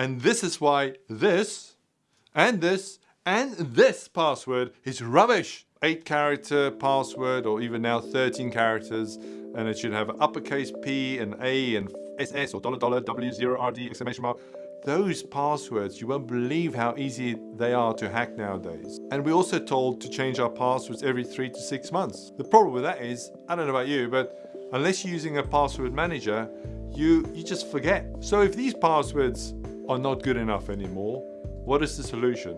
And this is why this and this and this password is rubbish. 8 character password or even now 13 characters and it should have uppercase P and A and SS or dollar dollar W0RD exclamation mark. Those passwords, you won't believe how easy they are to hack nowadays. And we're also told to change our passwords every three to six months. The problem with that is, I don't know about you, but unless you're using a password manager, you, you just forget. So if these passwords are not good enough anymore, what is the solution?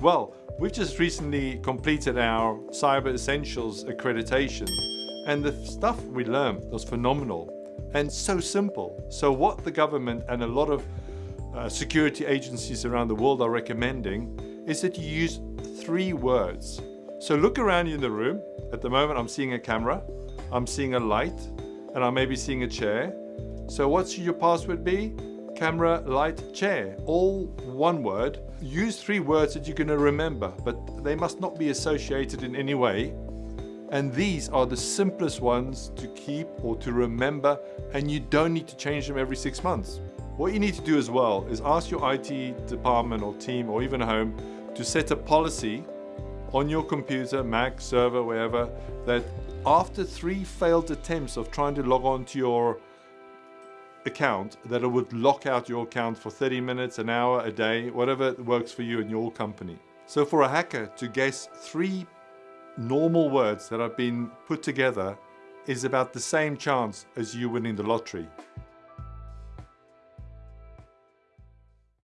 Well, we've just recently completed our Cyber Essentials accreditation and the stuff we learned was phenomenal and so simple. So what the government and a lot of uh, security agencies around the world are recommending is that you use three words. So look around you in the room. At the moment, I'm seeing a camera, I'm seeing a light, and I may be seeing a chair. So what should your password be? Camera, light, chair. All one word. Use three words that you're going to remember, but they must not be associated in any way. And these are the simplest ones to keep or to remember, and you don't need to change them every six months. What you need to do as well is ask your IT department or team or even home to set a policy on your computer, Mac, server, wherever, that after three failed attempts of trying to log on to your account, that it would lock out your account for 30 minutes, an hour, a day, whatever works for you and your company. So for a hacker to guess three normal words that have been put together is about the same chance as you winning the lottery.